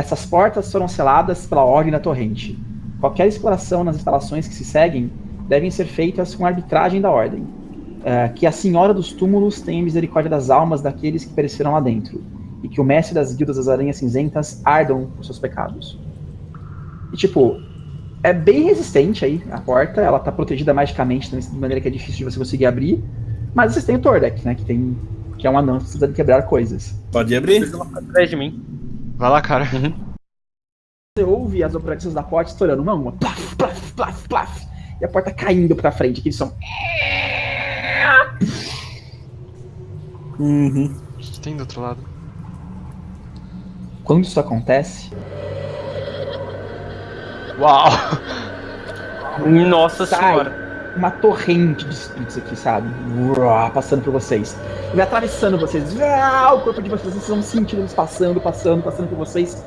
Essas portas foram seladas pela ordem da torrente. Qualquer exploração nas instalações que se seguem devem ser feitas com arbitragem da ordem. Uh, que a Senhora dos Túmulos tenha misericórdia das almas daqueles que pereceram lá dentro, e que o Mestre das Guildas das Aranhas Cinzentas ardam por seus pecados. E tipo, é bem resistente aí a porta, ela tá protegida magicamente de maneira que é difícil de você conseguir abrir, mas vocês têm o Tordek, né, que tem que é um anão que precisa de quebrar coisas. Pode abrir? Atrás de mim. Vai lá, cara. Uhum. Você ouve as operações da porta estourando uma a uma, plaf, plaf, plaf, plaf, e a porta caindo pra frente, aquele som. Uhum. O que tem do outro lado? Quando isso acontece, Uau! Nossa Sai. senhora. Uma torrente de espíritos aqui, sabe? Uá, Passando por vocês. E atravessando vocês. Uá, O corpo de vocês, vocês vão sentindo eles passando, passando, passando por vocês.